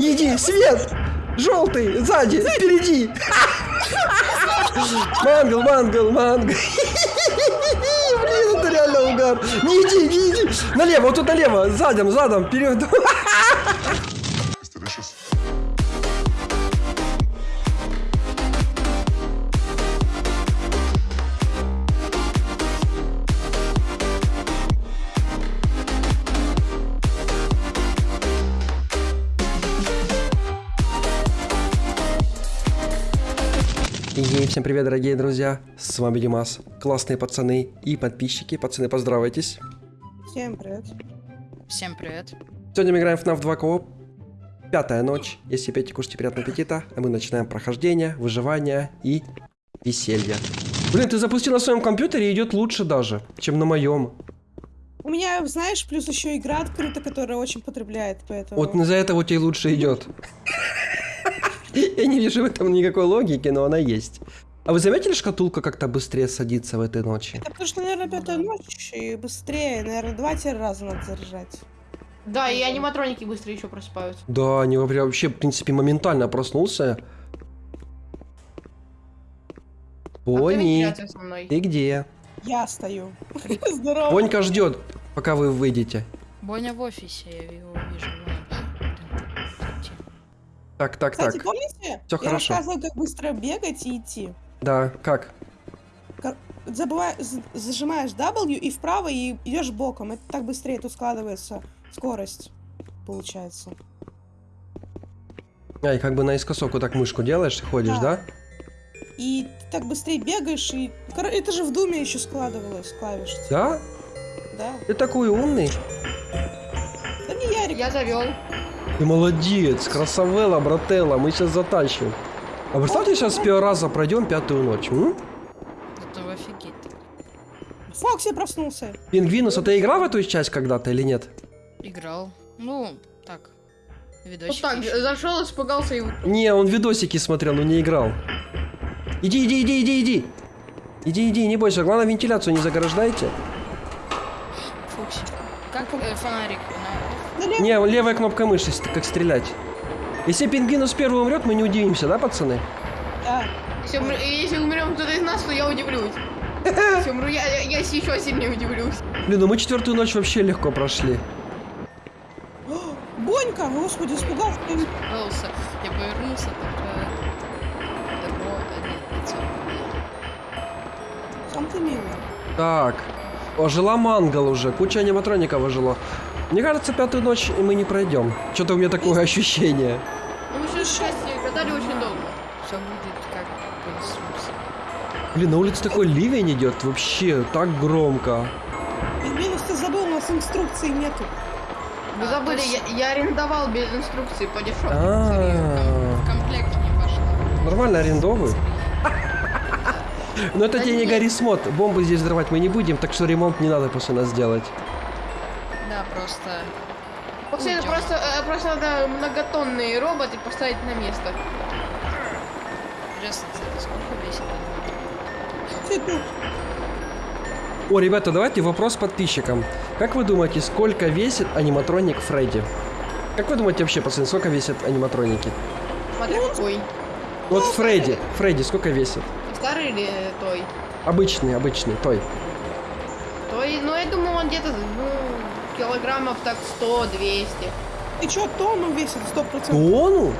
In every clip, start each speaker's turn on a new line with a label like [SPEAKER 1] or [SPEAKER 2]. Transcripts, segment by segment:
[SPEAKER 1] Не иди, свет! Желтый, сзади, впереди! Мангл, мангл, мангл. Блин, это реально угар. Не иди, не иди. Налево, вот тут налево, задом, задом, вперед. Всем привет, дорогие друзья. С вами Димас. Классные пацаны и подписчики. Пацаны, поздравайтесь.
[SPEAKER 2] Всем привет.
[SPEAKER 3] Всем привет.
[SPEAKER 1] Сегодня мы играем в FNAF 2 кооп. Пятая ночь. Если пейте, кушайте приятного аппетита. А мы начинаем прохождение, выживание и веселье. Блин, ты запустил на своем компьютере и идет лучше даже, чем на моем.
[SPEAKER 2] У меня, знаешь, плюс еще игра открыта, которая очень потребляет, поэтому...
[SPEAKER 1] Вот из-за этого тебе лучше идет. Я не вижу в этом никакой логики, но она есть. А вы заметили, шкатулка как-то быстрее садится в этой ночи?
[SPEAKER 2] Это потому что, наверное, пятая ночь и быстрее, наверное, два-три раза надо заряжать.
[SPEAKER 4] Да, и аниматроники быстро еще просыпаются.
[SPEAKER 1] Да, они вообще, вообще, в принципе, моментально проснулся.
[SPEAKER 4] А
[SPEAKER 1] Пони,
[SPEAKER 4] мной?
[SPEAKER 1] ты где?
[SPEAKER 2] Я стою. Здорово.
[SPEAKER 1] Понька ждет, пока вы выйдете.
[SPEAKER 3] Боня в офисе, я его вижу.
[SPEAKER 1] Так, так,
[SPEAKER 2] Кстати,
[SPEAKER 1] так.
[SPEAKER 2] помните?
[SPEAKER 1] Всё
[SPEAKER 2] я
[SPEAKER 1] хорошо.
[SPEAKER 2] рассказывала, как быстро бегать и идти.
[SPEAKER 1] Да, как?
[SPEAKER 2] Забывай, з- зажимаешь W и вправо, и идешь боком. Это так быстрее тут складывается скорость, получается.
[SPEAKER 1] А, и как бы наискосок вот так мышку делаешь и ходишь, да?
[SPEAKER 2] Да. И ты так быстрее бегаешь, и... Это же в Думе еще складывалось клавиш.
[SPEAKER 1] Да?
[SPEAKER 2] Да.
[SPEAKER 1] Ты такой умный.
[SPEAKER 2] Да не Ярик.
[SPEAKER 4] Я завел.
[SPEAKER 1] Ты молодец, красавелла, брателла, мы сейчас затащим. А представьте, сейчас с первого раза пройдем пятую ночь. м?
[SPEAKER 3] Это офигеть.
[SPEAKER 2] Фокси проснулся.
[SPEAKER 1] Пингвинус, а ты играл в эту часть когда-то или нет?
[SPEAKER 3] Играл. Ну, так.
[SPEAKER 4] Вот
[SPEAKER 3] Видосик.
[SPEAKER 4] так, зашел, испугался и...
[SPEAKER 1] Не, он видосики смотрел, но не играл. Иди, иди, иди, иди, иди. Иди, иди, не бойся. Главное, вентиляцию не заграждайте.
[SPEAKER 3] Фокси. Как э, фонарик? На-
[SPEAKER 2] Налево.
[SPEAKER 1] Не, левая кнопка мыши, как стрелять. Если пингвинус первый умрет, мы не удивимся, да, пацаны?
[SPEAKER 2] Да.
[SPEAKER 4] Если, умр- если умрем кто-то из нас, то я удивлюсь. Если умру я, я, я еще сильнее удивлюсь.
[SPEAKER 1] Блин, ну мы четвертую ночь вообще легко прошли.
[SPEAKER 2] Бонька, господи, испугался.
[SPEAKER 3] Пожалуйста. Я повернулся, нет, лицо.
[SPEAKER 2] Сам ты милый.
[SPEAKER 1] Так, ожила мангал уже, куча аниматроников ожило. Мне кажется, пятую ночь мы не пройдем. Что-то у меня такое ощущение.
[SPEAKER 4] Ну, мы сейчас счастье гадали очень долго.
[SPEAKER 3] Все будет как по.
[SPEAKER 1] Блин, на улице такой ливень идет, вообще так громко.
[SPEAKER 2] Минус ты забыл, у нас инструкции нету.
[SPEAKER 4] Вы
[SPEAKER 3] А,
[SPEAKER 4] забыли, я, я арендовал без инструкции по дешевке.
[SPEAKER 1] А,
[SPEAKER 3] В комплект не пошло.
[SPEAKER 1] Нормально арендовываю. Но это тебе не Смот. Бомбы здесь взрывать мы не будем, так что ремонт не надо после нас делать.
[SPEAKER 3] Да, просто...
[SPEAKER 4] После это
[SPEAKER 3] Уйдем.
[SPEAKER 4] просто, э, просто надо многотонные роботы поставить на место.
[SPEAKER 3] Интересно, кстати, сколько весит?
[SPEAKER 2] Ты тут.
[SPEAKER 1] О, ребята, давайте вопрос подписчикам. Как вы думаете, сколько весит аниматроник Фредди? Как вы думаете вообще, пацаны, сколько весят аниматроники?
[SPEAKER 4] Смотри, какой.
[SPEAKER 1] Вот Фредди, Фредди сколько весит?
[SPEAKER 4] Старый или той?
[SPEAKER 1] Обычный, обычный, той.
[SPEAKER 4] Той, ну я думаю, он где-то, ну, килограммов так 100-200.
[SPEAKER 2] Ты чё, тонну весит? Сто процентов.
[SPEAKER 1] Тону?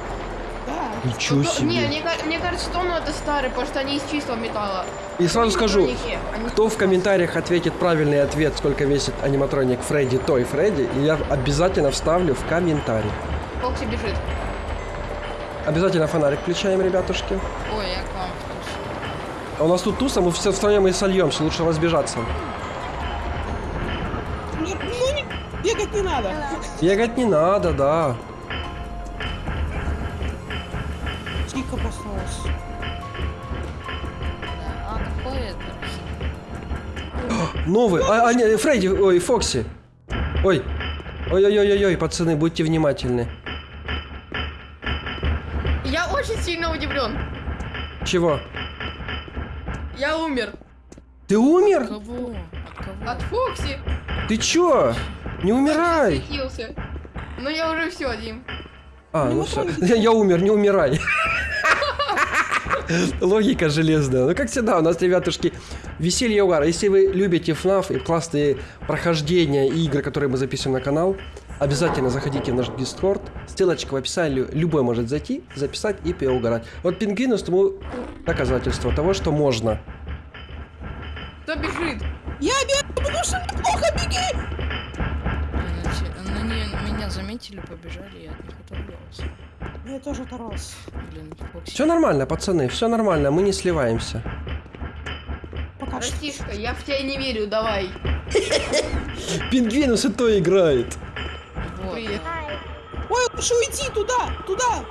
[SPEAKER 2] Да.
[SPEAKER 1] Ничего
[SPEAKER 4] Ну, то- Не,
[SPEAKER 1] себе.
[SPEAKER 4] мне, мне кажется, тонну это старый, потому что они из чистого металла.
[SPEAKER 1] И сразу скажу, кто в комментариях ответит правильный ответ, сколько весит аниматроник Фредди, той Фредди, и я обязательно вставлю в комментарий.
[SPEAKER 4] Фокси бежит.
[SPEAKER 1] Обязательно фонарик включаем, ребятушки.
[SPEAKER 3] Ой, я к вам включу.
[SPEAKER 1] А у нас тут туса, мы все втроем и сольемся, лучше разбежаться.
[SPEAKER 2] Надо.
[SPEAKER 1] Бегать не надо, да.
[SPEAKER 2] Тихо проснулась.
[SPEAKER 3] А, какой это?
[SPEAKER 1] Новый. А, а, не, Фредди, ой, Фокси. Ой. Ой-ой-ой-ой, пацаны, будьте внимательны.
[SPEAKER 4] Я очень сильно удивлен.
[SPEAKER 1] Чего?
[SPEAKER 4] Я умер.
[SPEAKER 1] Ты умер?
[SPEAKER 3] Кого? От кого?
[SPEAKER 4] От Фокси.
[SPEAKER 1] Ты чё? Не умирай.
[SPEAKER 4] Ну я уже все, Дим.
[SPEAKER 1] А,
[SPEAKER 2] Ну,
[SPEAKER 1] ну все.
[SPEAKER 2] он-
[SPEAKER 1] Я умер, не умирай. Логика железная. Ну, как всегда, у нас, ребятушки, веселье и угар. Если вы любите FNAF и классные прохождения и игры, которые мы записываем на канал, обязательно заходите в наш Discord. Ссылочка в описании. Любой может зайти, записать и поугарать. Вот пингвинус тому доказательство того, что можно.
[SPEAKER 4] Кто бежит?
[SPEAKER 2] Я бегу, потому что мне плохо, беги!
[SPEAKER 3] Меня заметили, побежали, я от них оторвался.
[SPEAKER 2] Я тоже оторвался.
[SPEAKER 3] Блин, Фокси.
[SPEAKER 1] Все нормально, пацаны, все нормально, мы не сливаемся.
[SPEAKER 2] Пока что.
[SPEAKER 4] Братишка, я в тебя не верю, давай.
[SPEAKER 1] Пингвинус и то играет.
[SPEAKER 3] Вот,
[SPEAKER 4] Привет.
[SPEAKER 3] да.
[SPEAKER 2] Ой, лучше уйти туда, туда!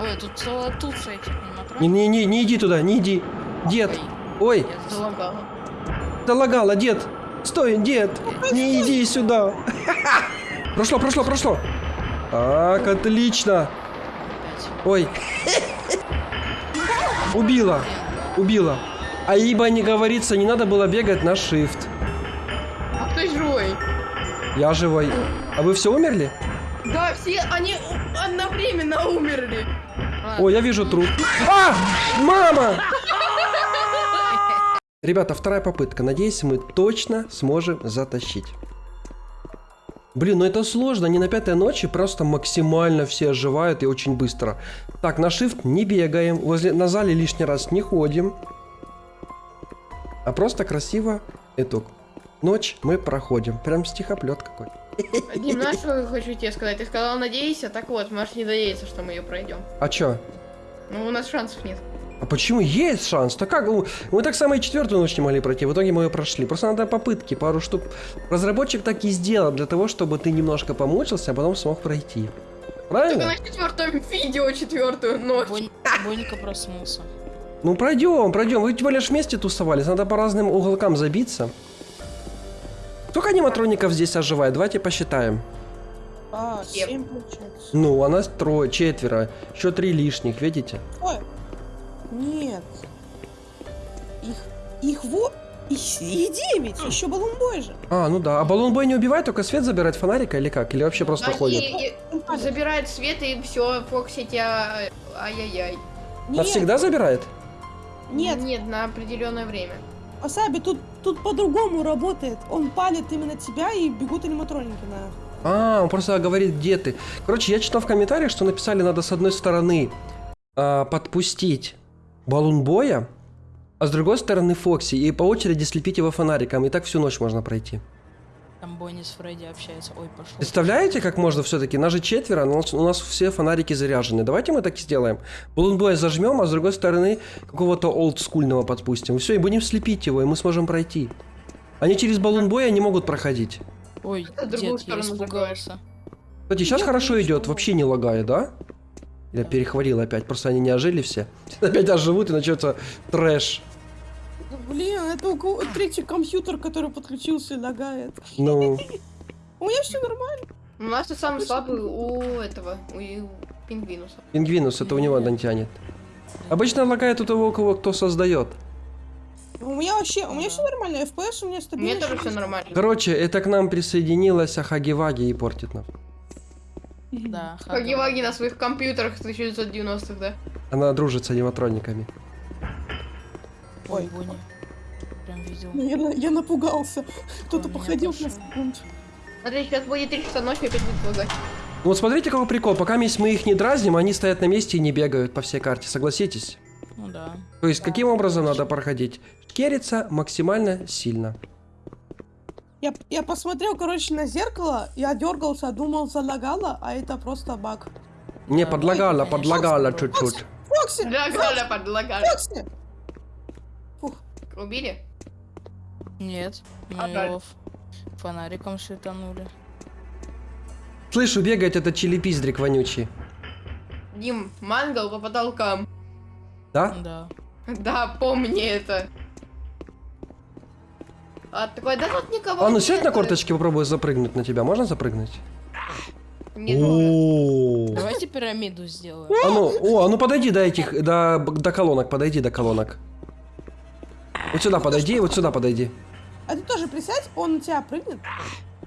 [SPEAKER 3] Ой, тут целая туца этих аниматроников.
[SPEAKER 1] Не-не-не, не иди туда, не иди. Дед,
[SPEAKER 3] Ой, я
[SPEAKER 4] Залагала.
[SPEAKER 1] залагала, дед. Стой, дед, не иди сюда. Прошло, прошло, прошло. Так, отлично. Ой. Убила, убила. А ибо не говорится, не надо было бегать на shift.
[SPEAKER 4] А кто живой?
[SPEAKER 1] Я живой. А вы все умерли?
[SPEAKER 4] Да, все они одновременно умерли.
[SPEAKER 1] О, я вижу труп. А! Мама! Ребята, вторая попытка. Надеюсь, мы точно сможем затащить. Блин, ну это сложно. Не на пятой ночи, просто максимально все оживают и очень быстро. Так, на shift не бегаем. Возле, на зале лишний раз не ходим. А просто красиво итог. Ночь мы проходим. Прям стихоплет какой.
[SPEAKER 4] Дим, знаешь, что я хочу тебе сказать? Ты сказал, надеюсь, а так вот, можешь не надеяться, что мы ее пройдем.
[SPEAKER 1] А чё?
[SPEAKER 4] Ну, у нас шансов нет.
[SPEAKER 1] А почему есть шанс? Так как? Ну, Мы так само и четвертую ночь не могли пройти. В итоге мы ее прошли. Просто надо попытки, пару штук. Разработчик так и сделал для того, чтобы ты немножко помучился, а потом смог пройти.
[SPEAKER 4] Только
[SPEAKER 1] Правильно?
[SPEAKER 4] на четвертом видео четвертую ночь.
[SPEAKER 3] Бонь- Бонька проснулся.
[SPEAKER 1] Ну пройдем, пройдем. Вы тем более ж вместе тусовались. Надо по разным уголкам забиться. Сколько аниматроников здесь оживает? Давайте посчитаем.
[SPEAKER 2] А,
[SPEAKER 4] Семь.
[SPEAKER 2] семь получается.
[SPEAKER 1] Ну, а нас трое, четверо. Еще три лишних, видите?
[SPEAKER 2] Ой, нет. Их, их во... Их их девять, еще баллонбой же.
[SPEAKER 1] А, ну да. А баллонбой не убивает, только свет забирает фонарика или как? Или вообще просто
[SPEAKER 4] Они
[SPEAKER 1] ходит?
[SPEAKER 4] и- забирает свет и все, Фокси тебя... Ай-яй-яй.
[SPEAKER 1] Навсегда забирает?
[SPEAKER 2] Нет,
[SPEAKER 4] Нет, на определенное время.
[SPEAKER 2] Асаби, тут, тут по-другому работает. Он палит именно тебя и бегут аниматроники на...
[SPEAKER 1] А, он просто говорит, где ты. Короче, я читал в комментариях, что написали, надо с одной стороны а, подпустить баллон боя, а с другой стороны Фокси, и по очереди слепить его фонариком, и так всю ночь можно пройти.
[SPEAKER 3] Там Бонни с Фредди общается. Ой, пошел.
[SPEAKER 1] Представляете, как можно все-таки? Нас же четверо, но у нас- все фонарики заряжены. Давайте мы так и сделаем. Баллон боя зажмем, а с другой стороны какого-то олдскульного подпустим. Все, и будем слепить его, и мы сможем пройти. Они через баллон боя не могут проходить.
[SPEAKER 3] Ой,
[SPEAKER 4] Это другую
[SPEAKER 3] дед, я
[SPEAKER 4] сторону
[SPEAKER 3] испугался.
[SPEAKER 1] Кстати, сейчас
[SPEAKER 2] Я
[SPEAKER 1] хорошо идет, вообще не лагает, да? Я перехвалил опять, просто они не ожили все. Опять оживут и начнется трэш.
[SPEAKER 2] Блин, это у кого- третий компьютер, который подключился и лагает.
[SPEAKER 1] Ну,
[SPEAKER 2] У меня все нормально.
[SPEAKER 4] У нас ты самый слабый у этого, у, пингвинуса.
[SPEAKER 1] пингвинус, это у него не тянет. Обычно лагает у того, у кого кто создает.
[SPEAKER 2] У меня вообще, у меня все нормально. FPS у меня
[SPEAKER 4] У меня
[SPEAKER 2] стабильно.
[SPEAKER 4] тоже все нормально.
[SPEAKER 1] Короче, это к нам присоединилась Ахаги-Ваги и портит нам.
[SPEAKER 3] Да,
[SPEAKER 4] Хаги-ваги на своих компьютерах 1990-х, да?
[SPEAKER 1] Она дружит с аниматрониками.
[SPEAKER 3] Ой. Бонни. Прям видел.
[SPEAKER 2] Ну, Я, на- я напугался. Кто-то походил на
[SPEAKER 3] пошел.
[SPEAKER 2] секунду.
[SPEAKER 4] Смотри, сейчас будет 3 часа ночи, опять будет лагать.
[SPEAKER 1] Ну Вот смотрите, какой прикол. Пока мы их не дразним, они стоят на месте и не бегают по всей карте. Согласитесь?
[SPEAKER 3] Ну да.
[SPEAKER 1] То есть, каким образом надо проходить? Кериться максимально сильно.
[SPEAKER 2] Я, я посмотрел, короче, на зеркало, я дергался, думал, залагало, а это просто баг.
[SPEAKER 1] Не,
[SPEAKER 3] Да,
[SPEAKER 1] подлагала,
[SPEAKER 3] конечно.
[SPEAKER 1] подлагала чуть-чуть.
[SPEAKER 2] Фокси!
[SPEAKER 4] Лагали, подлагали.
[SPEAKER 2] Фокси!
[SPEAKER 4] Убили?
[SPEAKER 3] Нет. Мы
[SPEAKER 4] А
[SPEAKER 3] фонариком шитанули.
[SPEAKER 1] Слышу, бегает этот челепиздрик вонючий.
[SPEAKER 4] Дим, мангал по потолкам.
[SPEAKER 1] Да?
[SPEAKER 3] Да.
[SPEAKER 4] Да, помни это. А такой, да тут никого
[SPEAKER 1] А ну
[SPEAKER 4] нет.
[SPEAKER 1] сядь на корточки, попробуй запрыгнуть на тебя. Можно запрыгнуть?
[SPEAKER 4] Не.
[SPEAKER 1] О.
[SPEAKER 3] Давайте пирамиду сделаем.
[SPEAKER 1] А ну, о, а ну подойди до этих, до, до колонок, подойди до колонок. Вот сюда подойди, вот сюда подойди.
[SPEAKER 2] А ты тоже присядь, он на тебя прыгнет.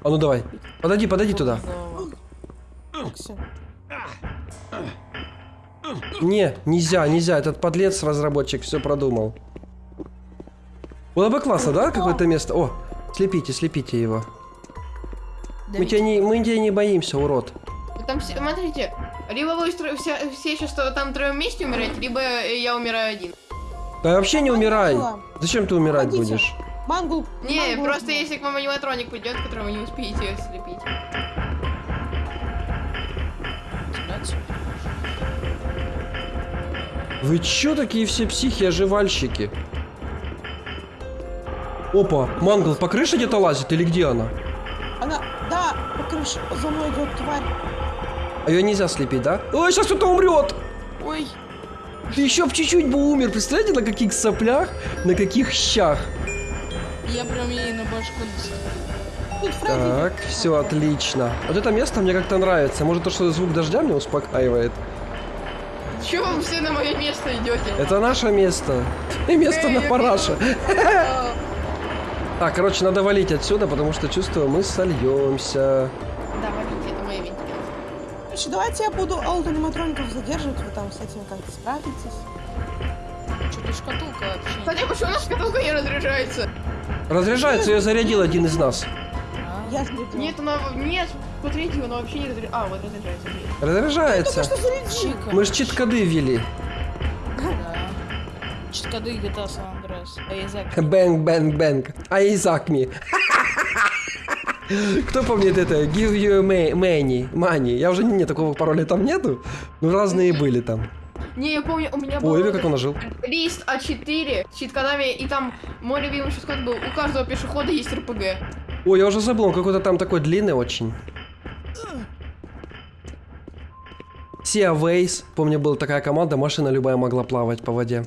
[SPEAKER 1] А ну давай. Подойди, подойди туда. Не, нельзя, нельзя. Этот подлец, разработчик, все продумал. Было бы классно, да, какое-то место? О, слепите, слепите его. Мы тебя не, мы тебя не боимся, урод.
[SPEAKER 4] Там, все- смотрите, либо вы все, все сейчас там втроем вместе умираете, либо я умираю один.
[SPEAKER 1] Да вообще не умирай. Зачем ты умирать
[SPEAKER 2] Уходите.
[SPEAKER 1] будешь?
[SPEAKER 2] Мангул.
[SPEAKER 4] Не,
[SPEAKER 2] мангул-
[SPEAKER 4] просто если к вам аниматроник придет, которого вы не успеете слепить.
[SPEAKER 1] Вы чё такие все психи-оживальщики? Опа, Мангл по крыше где-то лазит или где она?
[SPEAKER 2] Она, да, по крыше за мной идет тварь.
[SPEAKER 1] А ее нельзя слепить, да? Ой, сейчас кто-то умрет!
[SPEAKER 3] Ой,
[SPEAKER 1] Ты еще чуть-чуть бы умер. Представляете, на каких соплях, на каких щах.
[SPEAKER 3] я прям ей на башку.
[SPEAKER 1] Так, все отлично. Вот это место мне как-то нравится. Может, то, что звук дождя меня успокаивает.
[SPEAKER 4] Чего вы все на мое место идете?
[SPEAKER 1] Это наше место. И место на параше. Так, короче, надо валить отсюда, потому что чувствую, мы сольемся.
[SPEAKER 4] Да, валите, это моя вентиляция.
[SPEAKER 2] Короче, давайте я буду аутоаниматроников задерживать, вы там с этим как-то справитесь.
[SPEAKER 3] Что-то шкатулка вообще.
[SPEAKER 4] Кстати, а почему наша шкатулка не разряжается?
[SPEAKER 1] Разряжается, ее зарядил один из нас.
[SPEAKER 3] А?
[SPEAKER 2] Я.
[SPEAKER 4] Нет, она... Нет, смотрите, она вообще не разряжается. А, вот разряжается.
[SPEAKER 1] Разряжается. Мы ж чит-коды ввели.
[SPEAKER 3] Читкоды GTA San Andreas. А язык.
[SPEAKER 1] Bang, bang, bang. AEZAKMI. Кто помнит это? Give you money. Money. Я уже не, такого пароля там нету. Ну, разные были там.
[SPEAKER 4] Не, я помню, у меня был
[SPEAKER 1] Ой, как он ожил.
[SPEAKER 4] лист А4 с читкодами, и там мой любимый читкод был, у каждого пешехода есть РПГ.
[SPEAKER 1] Ой, я уже забыл, он какой-то там такой длинный очень. Sea Ways. Помню, была такая команда, машина любая могла плавать по воде.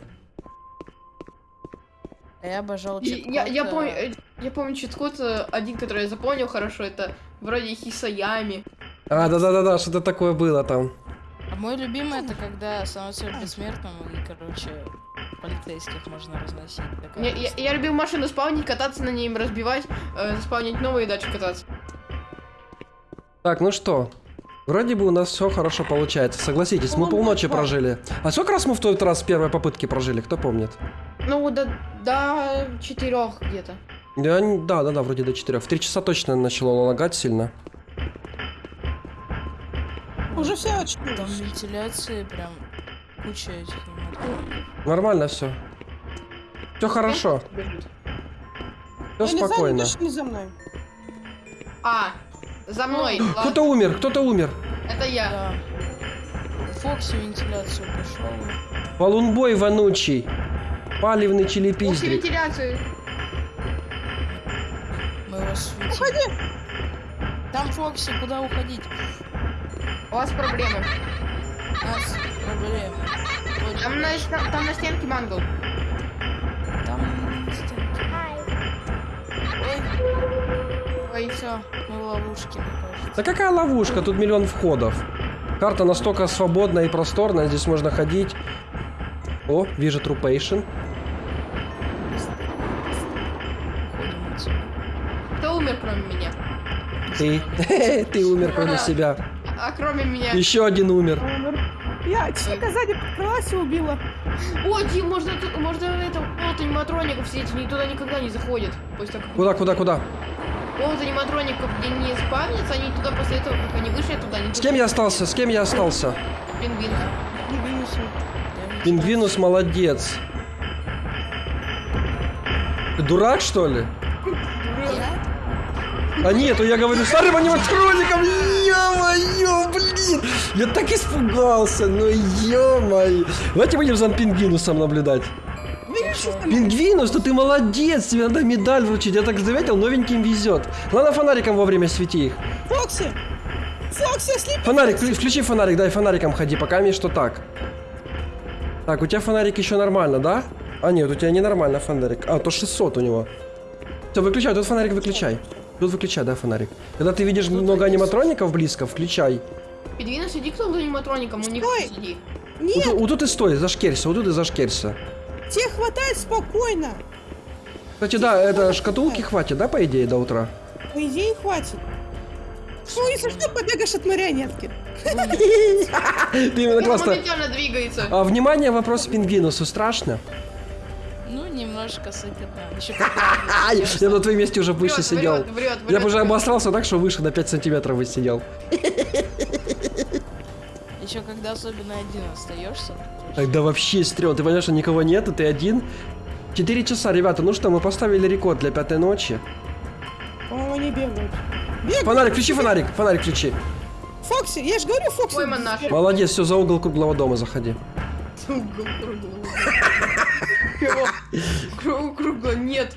[SPEAKER 3] А я обожал читкод.
[SPEAKER 4] я, я
[SPEAKER 3] э,
[SPEAKER 4] помню, э, я помню читкод, э, один, который я запомнил хорошо, это вроде Хисаями.
[SPEAKER 1] А, да-да-да-да, что-то такое было там.
[SPEAKER 3] А мой любимый это когда становится бессмертным и, короче, полицейских можно разносить.
[SPEAKER 4] Я, я, я любил машину спавнить, кататься на ней, им разбивать, э, спавнить новые и дальше кататься.
[SPEAKER 1] Так, ну что? Вроде бы у нас все хорошо получается. Согласитесь, мы
[SPEAKER 2] Ну,
[SPEAKER 1] полночи
[SPEAKER 2] да.
[SPEAKER 1] прожили. А сколько раз мы в тот раз с первой попытки прожили, кто помнит?
[SPEAKER 4] Ну, до, до четырех где-то.
[SPEAKER 1] Не- Да, да, да, вроде до 4. В 3 часа точно начало лагать сильно.
[SPEAKER 2] Уже все
[SPEAKER 3] Там
[SPEAKER 2] очнулись.
[SPEAKER 3] вентиляции прям куча этих.
[SPEAKER 1] Нормально все. Все хорошо, все
[SPEAKER 2] знаю,
[SPEAKER 1] спокойно.
[SPEAKER 2] не за мной.
[SPEAKER 4] А, за мной.
[SPEAKER 1] Кто-то умер, кто-то умер.
[SPEAKER 4] Это я.
[SPEAKER 3] Да. Фокси вентиляцию пошел.
[SPEAKER 1] Полунбой вонучий. Палевный
[SPEAKER 4] После
[SPEAKER 1] челепиздрик.
[SPEAKER 4] вентиляции.
[SPEAKER 3] Мы вас светим. Там Фокси, куда уходить?
[SPEAKER 4] У вас проблемы.
[SPEAKER 3] У нас проблемы.
[SPEAKER 4] Там на, там на стенке мангл.
[SPEAKER 3] Все, мы в ловушке, мне кажется.
[SPEAKER 1] Да какая ловушка? Тут миллион входов. Карта настолько свободная и просторная, здесь можно ходить. О, вижу трупейшн.
[SPEAKER 4] Кто умер, кроме меня?
[SPEAKER 1] Ты. Ты умер кроме себя.
[SPEAKER 4] А кроме меня?
[SPEAKER 1] Еще один умер.
[SPEAKER 2] Я чика сзади подкралась и убила.
[SPEAKER 4] О, Дим, можно, можно это, вот аниматроников все эти, туда никогда не заходят. Того, как...
[SPEAKER 1] Куда, куда,
[SPEAKER 4] Вот аниматроников, где не спавнятся, они туда после этого, как они вышли туда, они
[SPEAKER 1] С кем я остался? С кем я остался?
[SPEAKER 4] Пингвин.
[SPEAKER 2] Не вынесу.
[SPEAKER 3] Я
[SPEAKER 1] Пингвинус молодец. Ты дурак, что ли? А нету, я говорю, старым аниматроником, ё-моё, блин! Я так испугался, ну ё-моё. Давайте будем за пингвинусом наблюдать.
[SPEAKER 2] Что?
[SPEAKER 1] Пингвинус, ну ты молодец, тебе надо медаль вручить. Я так заметил, новеньким везет. Главное фонариком вовремя свети их.
[SPEAKER 2] Фокси! Фокси, ослеп!
[SPEAKER 1] Фонарик, вклю- включи фонарик, дай фонариком ходи, пока мне что так. Так, у тебя фонарик еще нормально, да? А нет, у тебя ненормально фонарик. А, то 600 у него. Все, выключай, тут фонарик выключай. Тут выключай, да, фонарик. Когда ты видишь много аниматроников близко, включай.
[SPEAKER 4] Пингвин, сиди кто за аниматроником, у них сиди.
[SPEAKER 1] Вот,
[SPEAKER 2] Нет,
[SPEAKER 1] тут- вот тут и стой, зашкерься, вот тут и зашкерься.
[SPEAKER 2] Тебе хватает спокойно.
[SPEAKER 1] Кстати, да, это шкатулки хватит, да, по идее, до утра?
[SPEAKER 2] По идее, хватит. Ну, если что, побегаешь от марионетки.
[SPEAKER 1] Ты именно классно.
[SPEAKER 4] двигается.
[SPEAKER 1] А, внимание, вопрос пингвинусу страшно?
[SPEAKER 3] Ну, немножко сыкотно. Еще
[SPEAKER 1] А, я на твоем месте уже выше сидел. Я бы уже обосрался так, что выше на 5 сантиметров бы сидел.
[SPEAKER 3] Еще когда особенно один остаешься.
[SPEAKER 1] Тогда вообще стрём. Ты понимаешь, что никого нету, ты один? Четыре часа, ребята. Ну что, мы поставили рекорд для пятой ночи.
[SPEAKER 2] По-моему, они бегают. Бегают.
[SPEAKER 1] Фонарик, включи фонарик. Фонарик включи.
[SPEAKER 2] Фокси, я же говорю, Фокси.
[SPEAKER 4] Пойман наш.
[SPEAKER 1] Молодец, все, за угол круглого дома заходи.
[SPEAKER 4] Угол круглого. Кру- Кругло, нет.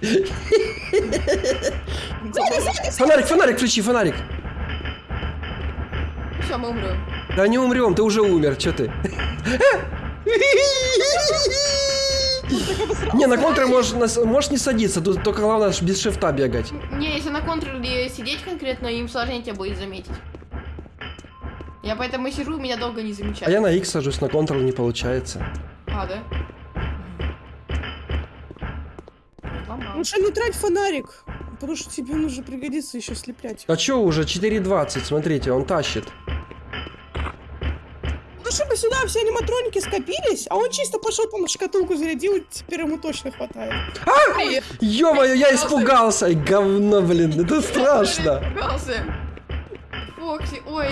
[SPEAKER 1] Фонарик, фонарик, включи, фонарик.
[SPEAKER 4] Все, мы умрем.
[SPEAKER 1] Да не умрем, ты уже умер, что ты? Не, на контуре можешь, не садиться, тут только главное без шифта бегать.
[SPEAKER 4] Не, если на контроле сидеть конкретно, им сложнее тебя будет заметить. Я поэтому и сижу, меня долго не
[SPEAKER 1] А
[SPEAKER 4] замечают.
[SPEAKER 1] я на X сажусь, на контрол не получается.
[SPEAKER 4] А, да?
[SPEAKER 2] Лучше не трать фонарик, потому что тебе нужно пригодится еще слеплять.
[SPEAKER 1] А чё уже, 4.20, смотрите, он тащит.
[SPEAKER 2] Чтобы сюда все аниматроники скопились, а он чисто пошел там шкатулку зарядил, и теперь ему точно хватает.
[SPEAKER 4] Привет.
[SPEAKER 1] Ё-моё, я испугался! Говно, блин, это страшно.
[SPEAKER 4] Испугался. Фокси, ой.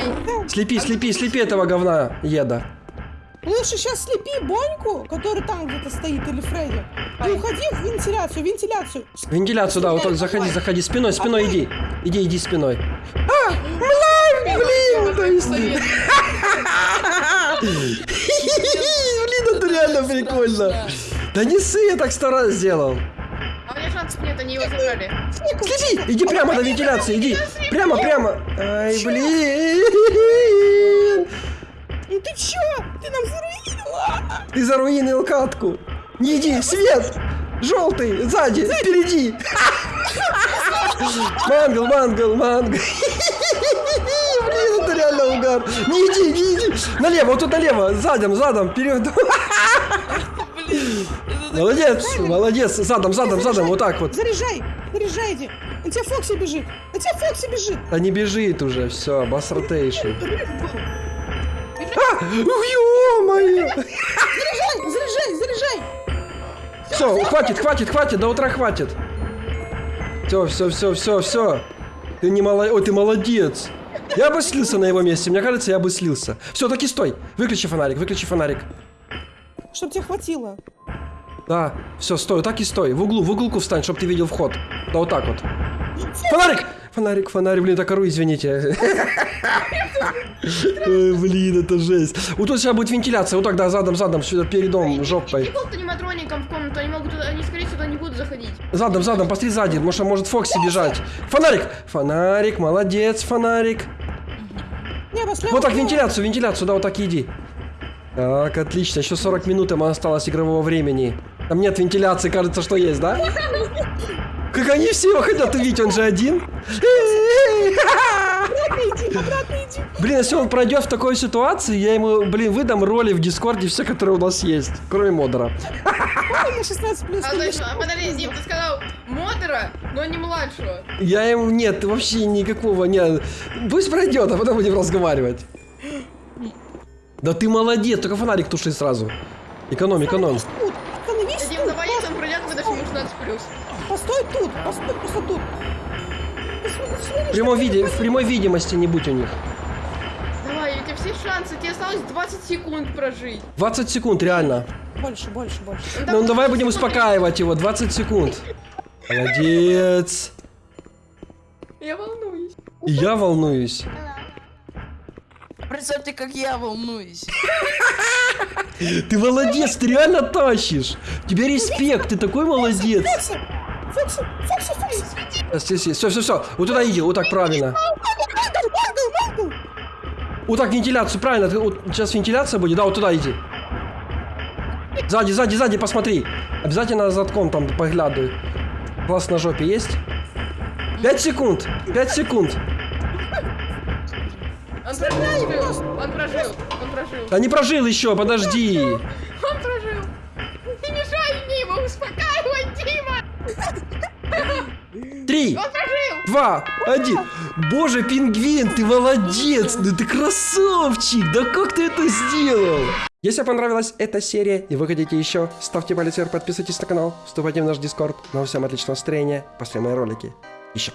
[SPEAKER 1] Слепи, слепи, слепи этого говна, еда.
[SPEAKER 2] Лучше сейчас слепи Боньку, который там где-то стоит, или Фредди. И уходи в вентиляцию, вентиляцию.
[SPEAKER 1] Вентиляцию, да, вот так, заходи, заходи, спиной, спиной иди. Иди, иди спиной. А, блин, то есть... Блин, это реально прикольно. Да не ссы, я так сто раз сделал.
[SPEAKER 4] А у меня шансов нет, они его забрали.
[SPEAKER 1] Слети, иди прямо до вентиляции, иди. Прямо, прямо. Ай, блин.
[SPEAKER 2] Ну ты чё? Ты нам заруинила!
[SPEAKER 1] Ты заруинил катку. Не иди, свет. Желтый, сзади, впереди. Мангл, мангл, мангл. Угар. Не иди, не иди. Налево, вот тут налево. Задом, задом, вперед. Молодец, молодец. Задом, задом, задом, вот так вот.
[SPEAKER 2] Заряжай! Заряжайте! На тебя Фокси бежит! На тебя Фокси бежит!
[SPEAKER 1] Да не бежит уже, все, бас ротейшн.
[SPEAKER 2] Заряжай,
[SPEAKER 1] А, ё-моё.
[SPEAKER 2] заряжай, заряжай!
[SPEAKER 1] Все, хватит, хватит, хватит, до утра хватит. Все, все, все, все, все. Ты не молодец. Ой, ты молодец. Я бы слился на его месте. Мне кажется, я бы слился. Все, таки стой. Выключи фонарик, выключи фонарик.
[SPEAKER 2] Чтоб тебе хватило.
[SPEAKER 1] Да, все, стой, так и стой. В углу, в углку встань, чтобы ты видел вход. Да вот так вот. Фонарик! Фонарик, фонарик, блин, так ору, извините. Ой, блин, это жесть. Вот тут сейчас будет вентиляция, вот так, да, задом, задом, сюда, передом, жопой.
[SPEAKER 4] Прикол с аниматроником в комнату, они могут туда, они скорее сюда не будут заходить.
[SPEAKER 1] Задом, задом, посмотри сзади, что может Фокси бежать. Фонарик! Фонарик, молодец, фонарик.
[SPEAKER 2] Небо, слева.
[SPEAKER 1] Вот так,
[SPEAKER 2] слева.
[SPEAKER 1] вентиляцию, вентиляцию, да, вот так иди. Так, отлично, еще 40 минут им осталось игрового времени. Там нет вентиляции, кажется, что есть, да? Как они все его хотят увидеть, он же один.
[SPEAKER 2] Иди, обратно иди.
[SPEAKER 1] Блин, если он пройдет в такой ситуации, я ему, блин, выдам роли в Дискорде, все, которые у нас есть, кроме модера.
[SPEAKER 2] Ой, на 16 плюс.
[SPEAKER 4] А, подожди, Дим, ты сказал модера, но не младшего.
[SPEAKER 1] Я ему, нет, вообще никакого, нет. Пусть пройдет, а потом будем разговаривать. Да ты молодец, только фонарик туши сразу. Эконом, эконом.
[SPEAKER 2] Тут,
[SPEAKER 1] В прямой, виде, в прямой видимости не будь у них.
[SPEAKER 4] Давай, у тебя все шансы, тебе осталось 20 секунд прожить.
[SPEAKER 1] 20 секунд, реально.
[SPEAKER 2] Больше, больше, больше.
[SPEAKER 1] Ну давай будем успокаивать его, 20 секунд. Молодец.
[SPEAKER 4] Я волнуюсь.
[SPEAKER 1] И я волнуюсь.
[SPEAKER 3] Представьте, как я волнуюсь.
[SPEAKER 1] Ты молодец, ты реально тащишь. Тебе респект, ты такой молодец.
[SPEAKER 2] Фокси, Фокси, Фокси, Фокси.
[SPEAKER 1] Все, все, все. Вот туда иди, вот так правильно. Вот так вентиляцию, правильно. Вот сейчас вентиляция будет, да, вот туда иди. Сзади, сзади, сзади, посмотри. Обязательно задком там поглядывай. Глаз на жопе есть? 5 секунд, 5 секунд.
[SPEAKER 4] Он прожил, он прожил, он прожил.
[SPEAKER 1] Да не прожил еще, подожди.
[SPEAKER 4] Он прожил. Не мешай мне его успокаивать, Дима.
[SPEAKER 1] Три, два, один. Боже, пингвин, ты молодец, ну ты красавчик, да как ты это сделал? Если вам понравилась эта серия и вы хотите еще, ставьте палец вверх, подписывайтесь на канал, вступайте в наш дискорд. Ну а всем отличного настроения, после мои ролики. Еще.